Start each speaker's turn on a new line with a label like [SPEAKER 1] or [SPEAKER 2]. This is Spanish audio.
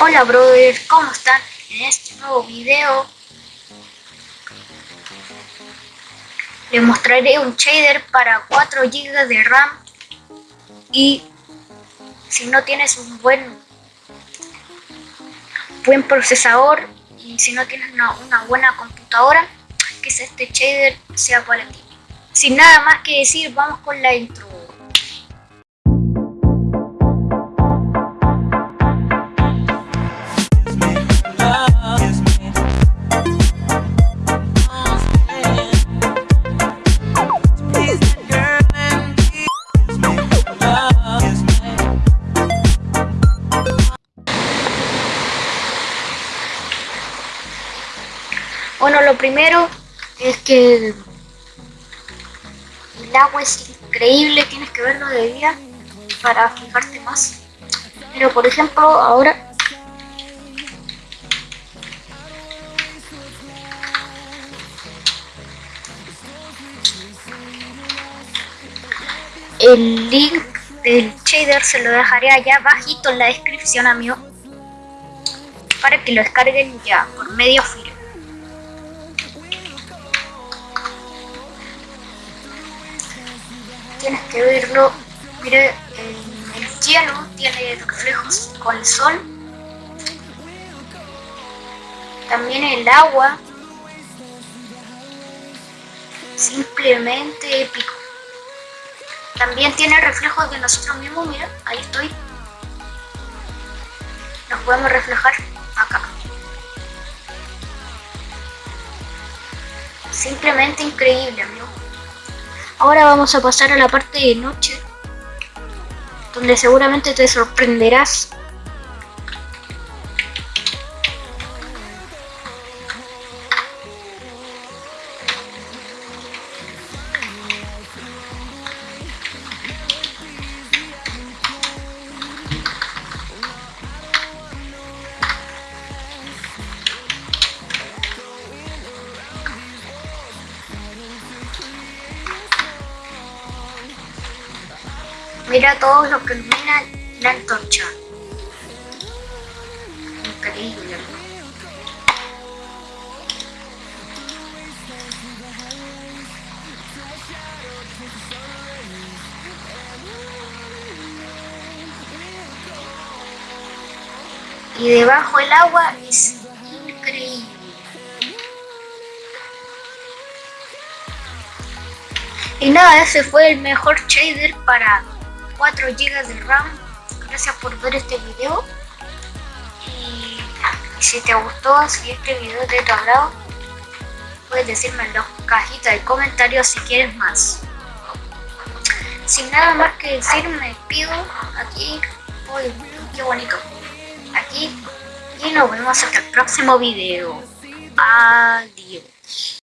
[SPEAKER 1] Hola brothers, ¿cómo están? En este nuevo video les mostraré un shader para 4 GB de RAM y si no tienes un buen buen procesador y si no tienes una, buena computadora quizás este shader sea para ti sin nada más que decir vamos con la intro Bueno, lo primero es que el agua es increíble, tienes que verlo de día para fijarte más. Pero por ejemplo, ahora el link del shader se lo dejaré allá bajito en la descripción amigo para que lo descarguen ya por medio filo tienes que verlo. Mire, el, el cielo tiene reflejos con el sol. También el agua. Simplemente épico. También tiene reflejos de nosotros mismos, mira, ahí estoy. Nos podemos reflejar acá. Simplemente increíble, amigo. Ahora vamos a pasar a la parte de noche, donde seguramente te sorprenderás Mira todo lo que ilumina la antorcha. Increíble. Y debajo el agua es increíble. Y nada, ese fue el mejor shader para 4 GB de RAM. Gracias por ver este video. Y, si te gustó, si este video te tu agrado, puedes decirme en la cajita de comentarios si quieres más. Sin nada más que decir, me despido aquí. Uy, qué bonito. Aquí. Y nos vemos hasta el próximo video. Adiós.